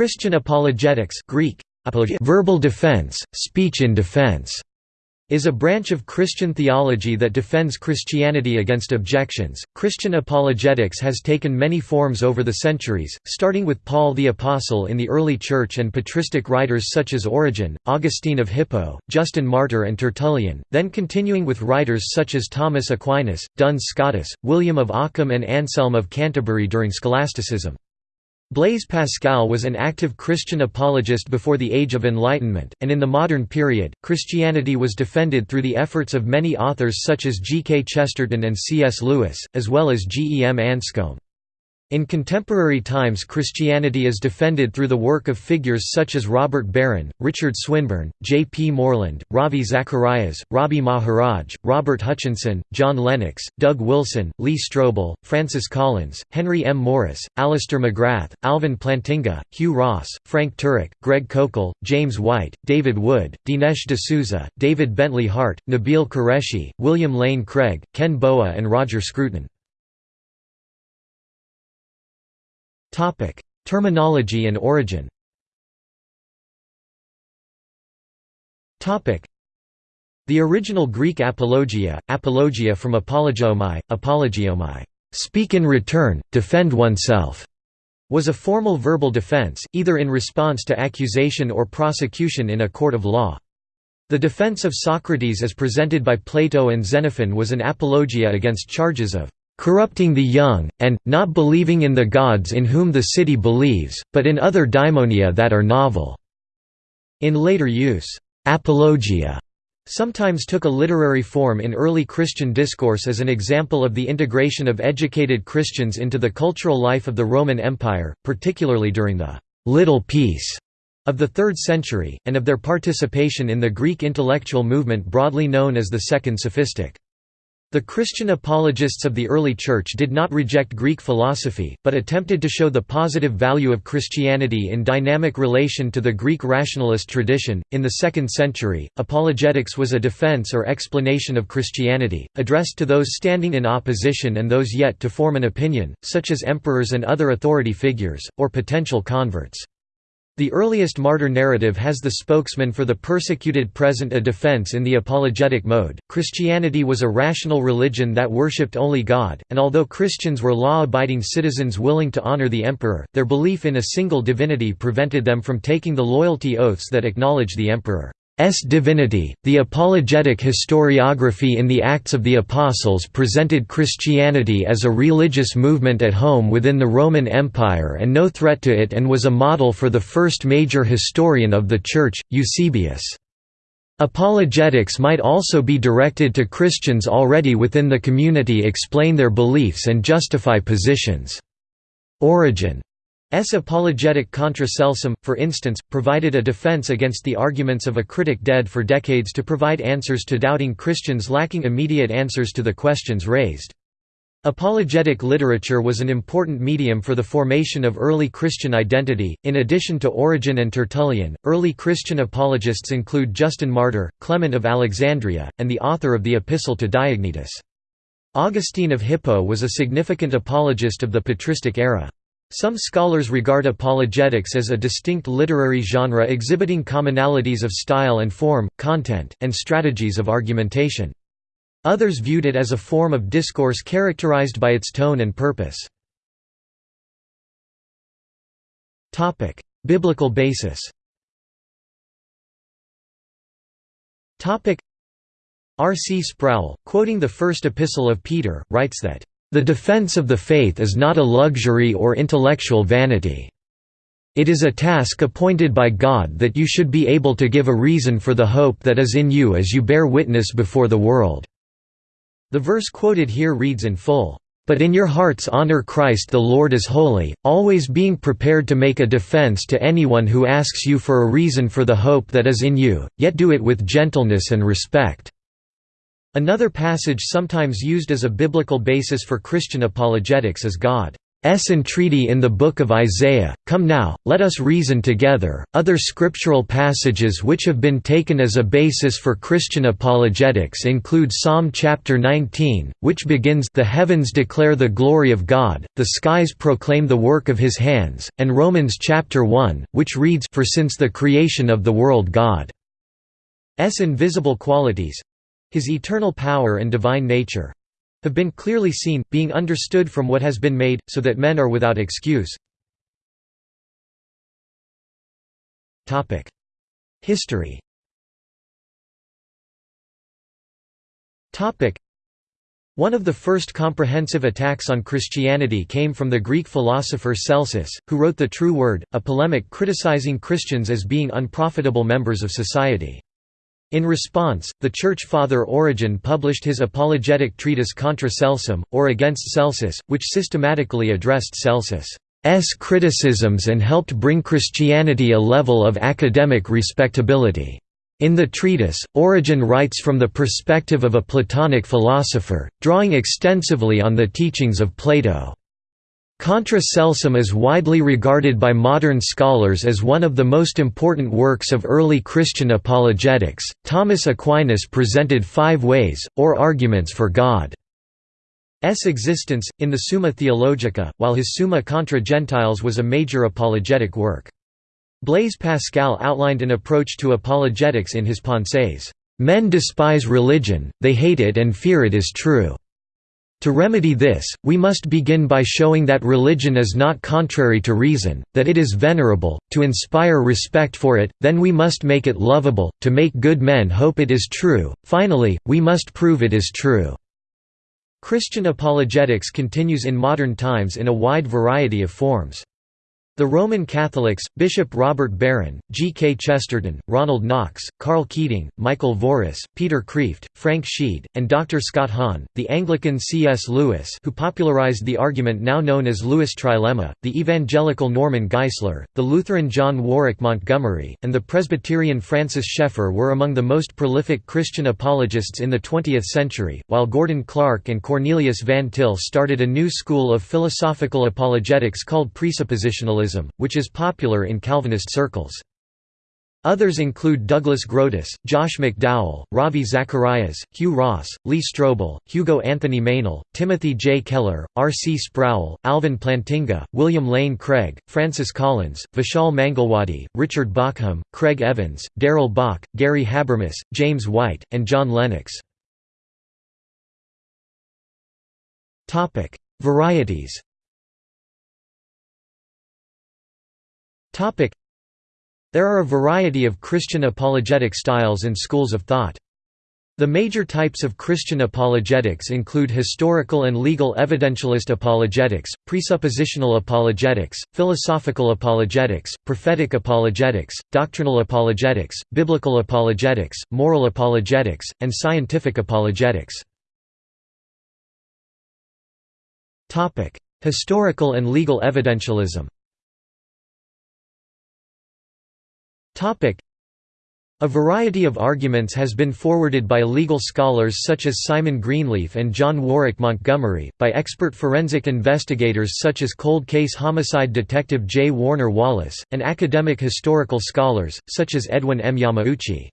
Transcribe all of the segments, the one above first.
Christian apologetics Greek, verbal defense, speech in defense, is a branch of Christian theology that defends Christianity against objections. Christian apologetics has taken many forms over the centuries, starting with Paul the Apostle in the early church and patristic writers such as Origen, Augustine of Hippo, Justin Martyr, and Tertullian, then continuing with writers such as Thomas Aquinas, Duns Scotus, William of Ockham, and Anselm of Canterbury during scholasticism. Blaise Pascal was an active Christian apologist before the Age of Enlightenment, and in the modern period, Christianity was defended through the efforts of many authors such as G. K. Chesterton and C. S. Lewis, as well as G. E. M. Anscombe. In contemporary times Christianity is defended through the work of figures such as Robert Barron, Richard Swinburne, J. P. Moreland, Ravi Zacharias, Rabi Maharaj, Robert Hutchinson, John Lennox, Doug Wilson, Lee Strobel, Francis Collins, Henry M. Morris, Alister McGrath, Alvin Plantinga, Hugh Ross, Frank Turek, Greg Koukl, James White, David Wood, Dinesh D'Souza, David Bentley Hart, Nabeel Qureshi, William Lane Craig, Ken Boa and Roger Scruton. Topic: Terminology and origin. Topic: The original Greek apologia, apologia from apologeomai, apologeomai, speak in return, defend oneself, was a formal verbal defense, either in response to accusation or prosecution in a court of law. The defense of Socrates as presented by Plato and Xenophon was an apologia against charges of corrupting the young, and, not believing in the gods in whom the city believes, but in other daimonia that are novel." In later use, apologia sometimes took a literary form in early Christian discourse as an example of the integration of educated Christians into the cultural life of the Roman Empire, particularly during the «little peace» of the 3rd century, and of their participation in the Greek intellectual movement broadly known as the Second Sophistic. The Christian apologists of the early Church did not reject Greek philosophy, but attempted to show the positive value of Christianity in dynamic relation to the Greek rationalist tradition. In the 2nd century, apologetics was a defense or explanation of Christianity, addressed to those standing in opposition and those yet to form an opinion, such as emperors and other authority figures, or potential converts. The earliest martyr narrative has the spokesman for the persecuted present a defense in the apologetic mode. Christianity was a rational religion that worshipped only God, and although Christians were law abiding citizens willing to honor the emperor, their belief in a single divinity prevented them from taking the loyalty oaths that acknowledge the emperor. S divinity. The apologetic historiography in the Acts of the Apostles presented Christianity as a religious movement at home within the Roman Empire and no threat to it and was a model for the first major historian of the Church, Eusebius. Apologetics might also be directed to Christians already within the community explain their beliefs and justify positions. Origen S. apologetic contra celsum, for instance, provided a defense against the arguments of a critic dead for decades to provide answers to doubting Christians lacking immediate answers to the questions raised. Apologetic literature was an important medium for the formation of early Christian identity. In addition to Origen and Tertullian, early Christian apologists include Justin Martyr, Clement of Alexandria, and the author of the Epistle to Diognetus. Augustine of Hippo was a significant apologist of the patristic era. Some scholars regard apologetics as a distinct literary genre exhibiting commonalities of style and form, content, and strategies of argumentation. Others viewed it as a form of discourse characterized by its tone and purpose. Biblical basis R. C. Sproul, quoting the First Epistle of Peter, writes that the defense of the faith is not a luxury or intellectual vanity. It is a task appointed by God that you should be able to give a reason for the hope that is in you as you bear witness before the world." The verse quoted here reads in full, "...but in your hearts honor Christ the Lord as holy, always being prepared to make a defense to anyone who asks you for a reason for the hope that is in you, yet do it with gentleness and respect." Another passage sometimes used as a biblical basis for Christian apologetics is God entreaty in the Book of Isaiah, Come now, let us reason together. Other scriptural passages which have been taken as a basis for Christian apologetics include Psalm chapter 19, which begins The heavens declare the glory of God, the skies proclaim the work of his hands, and Romans chapter 1, which reads For since the creation of the world God's invisible qualities his eternal power and divine nature have been clearly seen, being understood from what has been made, so that men are without excuse. History one of the first comprehensive attacks on Christianity came from the Greek philosopher Celsus, who wrote The True Word, a polemic criticizing Christians as being unprofitable members of society. In response, the Church Father Origen published his apologetic treatise Contra Celsum, or Against Celsus, which systematically addressed Celsus's criticisms and helped bring Christianity a level of academic respectability. In the treatise, Origen writes from the perspective of a Platonic philosopher, drawing extensively on the teachings of Plato. Contra Celsum is widely regarded by modern scholars as one of the most important works of early Christian apologetics. Thomas Aquinas presented five ways, or arguments for God's existence, in the Summa Theologica, while his Summa contra Gentiles was a major apologetic work. Blaise Pascal outlined an approach to apologetics in his Pensées. Men despise religion, they hate it and fear it is true. To remedy this, we must begin by showing that religion is not contrary to reason, that it is venerable, to inspire respect for it, then we must make it lovable, to make good men hope it is true, finally, we must prove it is true." Christian apologetics continues in modern times in a wide variety of forms. The Roman Catholics, Bishop Robert Barron, G. K. Chesterton, Ronald Knox, Karl Keating, Michael Voris, Peter Kreeft, Frank Sheed, and Dr. Scott Hahn, the Anglican C. S. Lewis who popularized the argument now known as Lewis trilemma, the evangelical Norman Geisler, the Lutheran John Warwick Montgomery, and the Presbyterian Francis Schaeffer were among the most prolific Christian apologists in the 20th century, while Gordon Clark and Cornelius Van Til started a new school of philosophical apologetics called presuppositionalism which is popular in Calvinist circles. Others include Douglas Groothuis, Josh McDowell, Ravi Zacharias, Hugh Ross, Lee Strobel, Hugo Anthony Meynell, Timothy J. Keller, R. C. Sproul, Alvin Plantinga, William Lane Craig, Francis Collins, Vishal Mangalwadi, Richard Bauckham, Craig Evans, Darrell Bock, Gary Habermas, James White, and John Lennox. Varieties There are a variety of Christian apologetic styles and schools of thought. The major types of Christian apologetics include historical and legal evidentialist apologetics, presuppositional apologetics, philosophical apologetics, prophetic apologetics, doctrinal apologetics, biblical apologetics, moral apologetics, and scientific apologetics. Historical and legal evidentialism A variety of arguments has been forwarded by legal scholars such as Simon Greenleaf and John Warwick Montgomery, by expert forensic investigators such as cold case homicide detective J. Warner Wallace, and academic historical scholars, such as Edwin M. Yamauchi.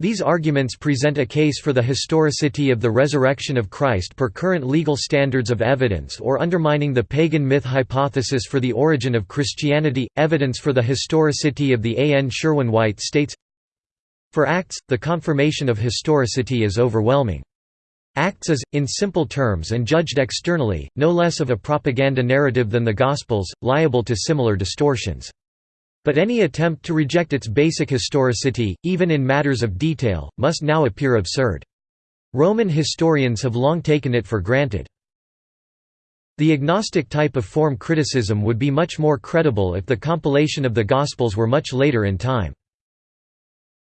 These arguments present a case for the historicity of the resurrection of Christ per current legal standards of evidence or undermining the pagan myth hypothesis for the origin of Christianity. Evidence for the historicity of the A. N. Sherwin White states For Acts, the confirmation of historicity is overwhelming. Acts is, in simple terms and judged externally, no less of a propaganda narrative than the Gospels, liable to similar distortions. But any attempt to reject its basic historicity, even in matters of detail, must now appear absurd. Roman historians have long taken it for granted. The agnostic type of form criticism would be much more credible if the compilation of the Gospels were much later in time.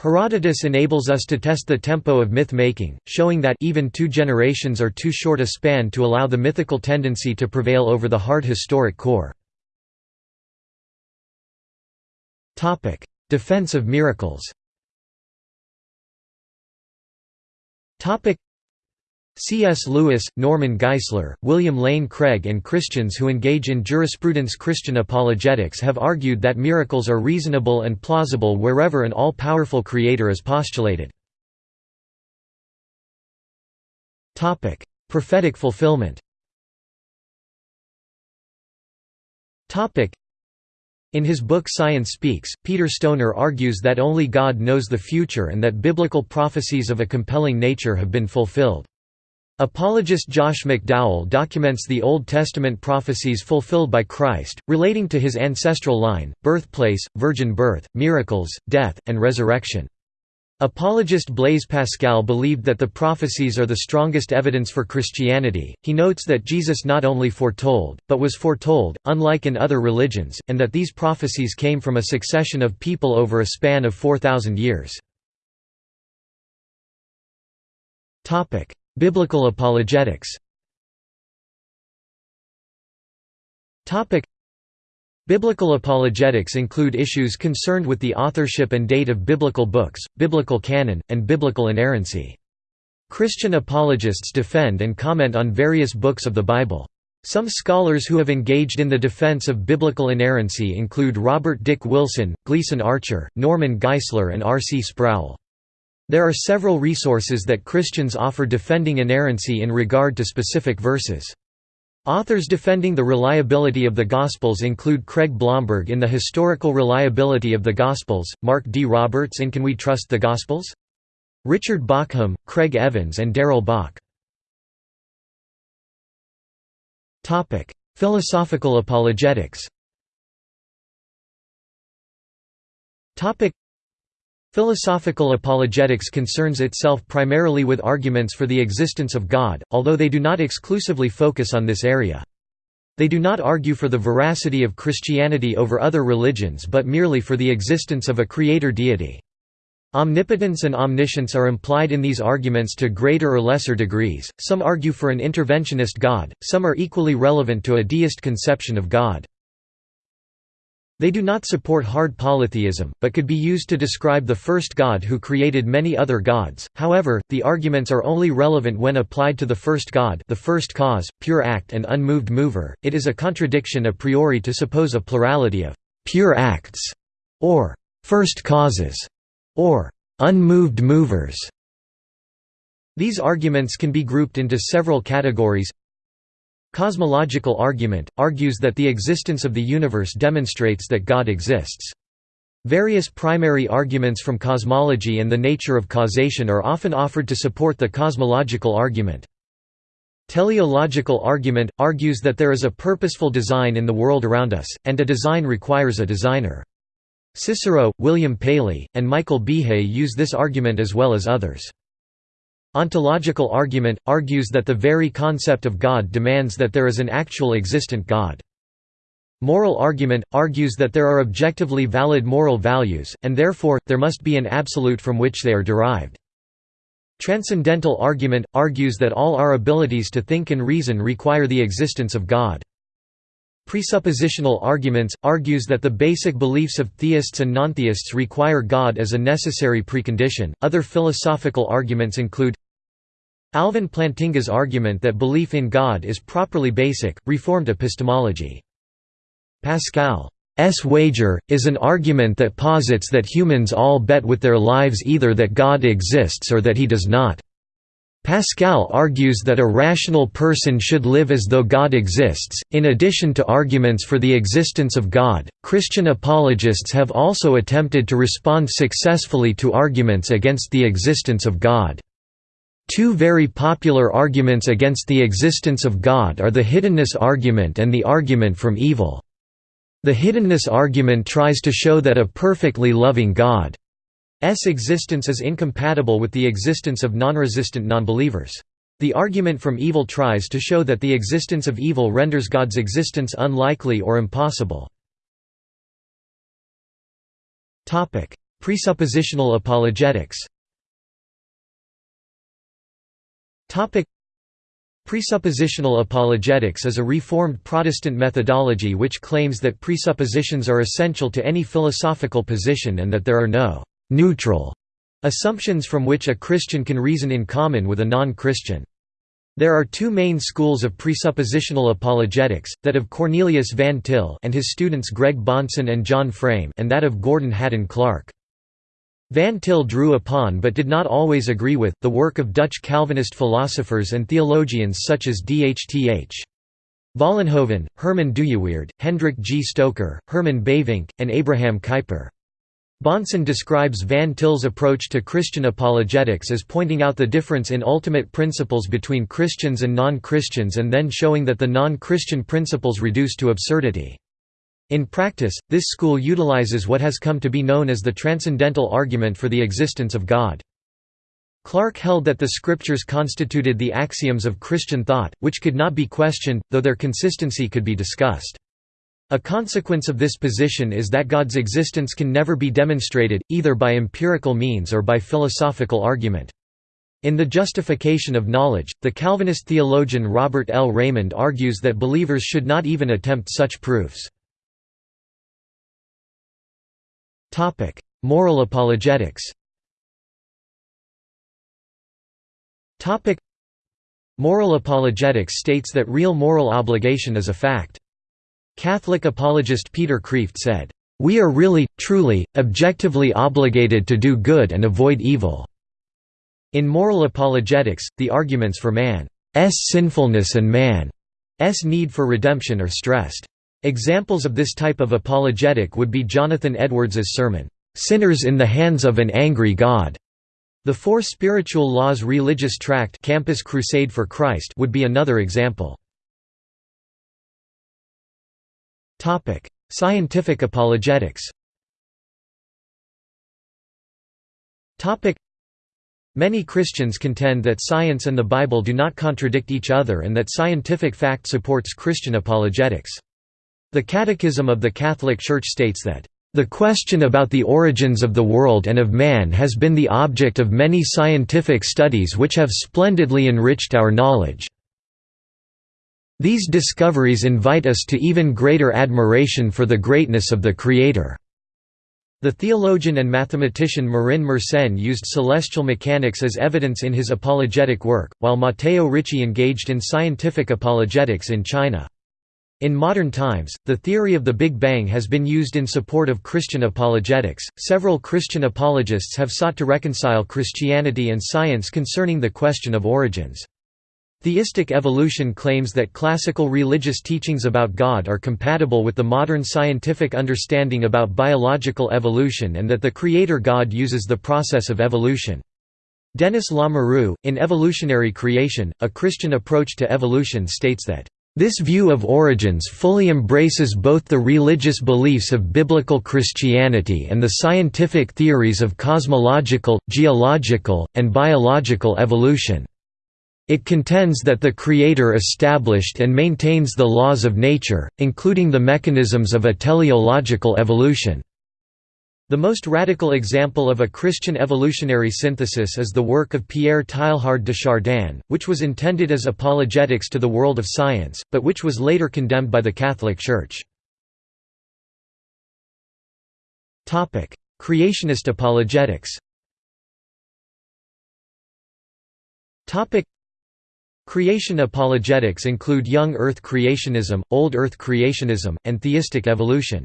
Herodotus enables us to test the tempo of myth-making, showing that even two generations are too short a span to allow the mythical tendency to prevail over the hard historic core. Defense of miracles. C.S. Lewis, Norman Geisler, William Lane Craig and Christians who engage in jurisprudence Christian apologetics have argued that miracles are reasonable and plausible wherever an all-powerful creator is postulated. Prophetic fulfillment in his book Science Speaks, Peter Stoner argues that only God knows the future and that biblical prophecies of a compelling nature have been fulfilled. Apologist Josh McDowell documents the Old Testament prophecies fulfilled by Christ, relating to his ancestral line, birthplace, virgin birth, miracles, death, and resurrection. Apologist Blaise Pascal believed that the prophecies are the strongest evidence for Christianity. He notes that Jesus not only foretold, but was foretold, unlike in other religions, and that these prophecies came from a succession of people over a span of 4,000 years. Biblical apologetics Biblical apologetics include issues concerned with the authorship and date of biblical books, biblical canon, and biblical inerrancy. Christian apologists defend and comment on various books of the Bible. Some scholars who have engaged in the defense of biblical inerrancy include Robert Dick Wilson, Gleason Archer, Norman Geisler and R. C. Sproul. There are several resources that Christians offer defending inerrancy in regard to specific verses. Authors defending the reliability of the Gospels include Craig Blomberg in The Historical Reliability of the Gospels, Mark D. Roberts in Can We Trust the Gospels? Richard Bauckham, Craig Evans and Darrell Bock. Philosophical apologetics Philosophical apologetics concerns itself primarily with arguments for the existence of God, although they do not exclusively focus on this area. They do not argue for the veracity of Christianity over other religions but merely for the existence of a creator deity. Omnipotence and omniscience are implied in these arguments to greater or lesser degrees, some argue for an interventionist God, some are equally relevant to a deist conception of God. They do not support hard polytheism, but could be used to describe the first God who created many other gods. However, the arguments are only relevant when applied to the first God, the first cause, pure act and unmoved mover. It is a contradiction a priori to suppose a plurality of pure acts or first causes or unmoved movers. These arguments can be grouped into several categories Cosmological argument, argues that the existence of the universe demonstrates that God exists. Various primary arguments from cosmology and the nature of causation are often offered to support the cosmological argument. Teleological argument, argues that there is a purposeful design in the world around us, and a design requires a designer. Cicero, William Paley, and Michael Behe use this argument as well as others. Ontological argument, argues that the very concept of God demands that there is an actual existent God. Moral argument, argues that there are objectively valid moral values, and therefore, there must be an absolute from which they are derived. Transcendental argument, argues that all our abilities to think and reason require the existence of God. Presuppositional arguments, argues that the basic beliefs of theists and nontheists require God as a necessary precondition. Other philosophical arguments include Alvin Plantinga's argument that belief in God is properly basic, reformed epistemology. Pascal's wager, is an argument that posits that humans all bet with their lives either that God exists or that he does not. Pascal argues that a rational person should live as though God exists. In addition to arguments for the existence of God, Christian apologists have also attempted to respond successfully to arguments against the existence of God. Two very popular arguments against the existence of God are the hiddenness argument and the argument from evil. The hiddenness argument tries to show that a perfectly loving God's existence is incompatible with the existence of non-resistant nonbelievers. The argument from evil tries to show that the existence of evil renders God's existence unlikely or impossible. Presuppositional apologetics Presuppositional apologetics is a Reformed Protestant methodology which claims that presuppositions are essential to any philosophical position and that there are no «neutral» assumptions from which a Christian can reason in common with a non-Christian. There are two main schools of presuppositional apologetics, that of Cornelius Van Til and his students Greg Bahnsen and John Frame and that of Gordon Haddon Clark. Van Til drew upon but did not always agree with, the work of Dutch Calvinist philosophers and theologians such as D.H.T.H. Vollenhoven, Herman Dooyeweerd, Hendrik G. Stoker, Herman Bavinck, and Abraham Kuyper. Bahnsen describes Van Til's approach to Christian apologetics as pointing out the difference in ultimate principles between Christians and non-Christians and then showing that the non-Christian principles reduce to absurdity. In practice, this school utilizes what has come to be known as the transcendental argument for the existence of God. Clark held that the scriptures constituted the axioms of Christian thought, which could not be questioned, though their consistency could be discussed. A consequence of this position is that God's existence can never be demonstrated, either by empirical means or by philosophical argument. In The Justification of Knowledge, the Calvinist theologian Robert L. Reymond argues that believers should not even attempt such proofs. Moral apologetics Topic: Moral apologetics states that real moral obligation is a fact. Catholic apologist Peter Kreeft said, "...we are really, truly, objectively obligated to do good and avoid evil." In moral apologetics, the arguments for man's sinfulness and man's need for redemption are stressed. Examples of this type of apologetic would be Jonathan Edwards's sermon, "'Sinners in the Hands of an Angry God' The Four Spiritual Laws religious tract Campus Crusade for Christ would be another example. Scientific apologetics Many Christians contend that science and the Bible do not contradict each other and that scientific fact supports Christian apologetics. The Catechism of the Catholic Church states that the question about the origins of the world and of man has been the object of many scientific studies which have splendidly enriched our knowledge. These discoveries invite us to even greater admiration for the greatness of the Creator." The theologian and mathematician Marin Mersenne used celestial mechanics as evidence in his apologetic work, while Matteo Ricci engaged in scientific apologetics in China. In modern times, the theory of the Big Bang has been used in support of Christian apologetics. Several Christian apologists have sought to reconcile Christianity and science concerning the question of origins. Theistic evolution claims that classical religious teachings about God are compatible with the modern scientific understanding about biological evolution and that the Creator God uses the process of evolution. Denis Lamoureux, in Evolutionary Creation, a Christian approach to evolution states that this view of origins fully embraces both the religious beliefs of biblical Christianity and the scientific theories of cosmological, geological, and biological evolution. It contends that the Creator established and maintains the laws of nature, including the mechanisms of a teleological evolution. The most radical example of a Christian evolutionary synthesis is the work of Pierre Teilhard de Chardin, which was intended as apologetics to the world of science, but which was later condemned by the Catholic Church. Creationist apologetics Creation apologetics include young Earth creationism, old Earth creationism, and theistic evolution.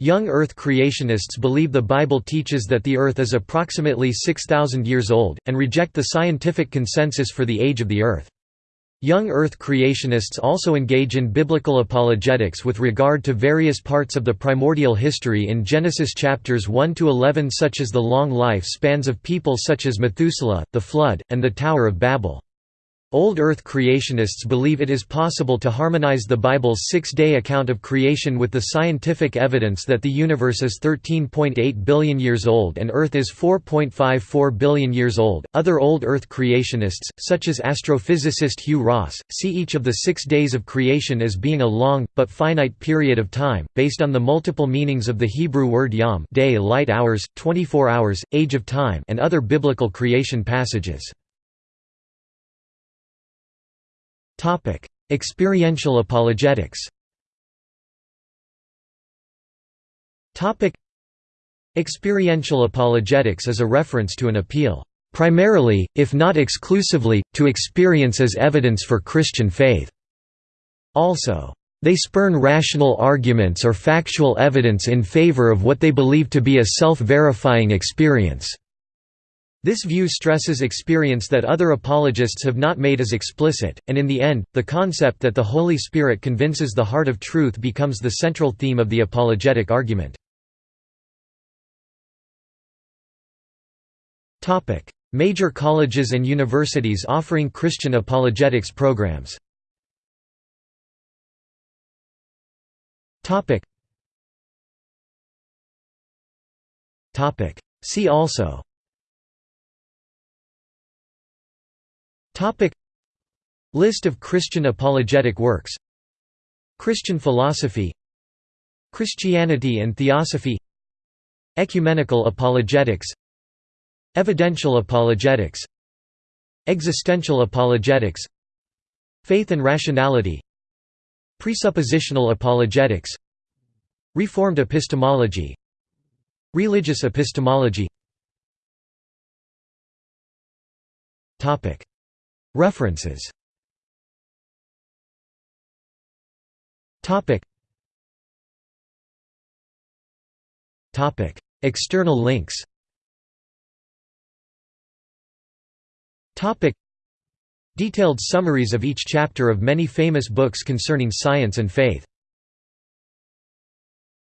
Young Earth creationists believe the Bible teaches that the Earth is approximately 6,000 years old, and reject the scientific consensus for the age of the Earth. Young Earth creationists also engage in biblical apologetics with regard to various parts of the primordial history in Genesis chapters 1 to 11 such as the long life spans of people such as Methuselah, the flood, and the Tower of Babel. Old Earth creationists believe it is possible to harmonize the Bible's six-day account of creation with the scientific evidence that the universe is 13.8 billion years old and Earth is 4.54 billion years old. Other Old Earth creationists, such as astrophysicist Hugh Ross, see each of the six days of creation as being a long, but finite period of time, based on the multiple meanings of the Hebrew word yom day light hours, 24 hours, age of time and other biblical creation passages. Topic: Experiential apologetics. Topic: Experiential apologetics is a reference to an appeal primarily, if not exclusively, to experience as evidence for Christian faith. Also, they spurn rational arguments or factual evidence in favor of what they believe to be a self-verifying experience. This view stresses experience that other apologists have not made as explicit, and in the end, the concept that the Holy Spirit convinces the heart of truth becomes the central theme of the apologetic argument. Major colleges and universities offering Christian apologetics programs. See also Topic. List of Christian apologetic works. Christian philosophy. Christianity and theosophy. Ecumenical apologetics. Evidential apologetics. Existential apologetics. Faith and rationality. Presuppositional apologetics. Reformed epistemology. Religious epistemology References. External links. Detailed summaries of each chapter of many famous books concerning science and faith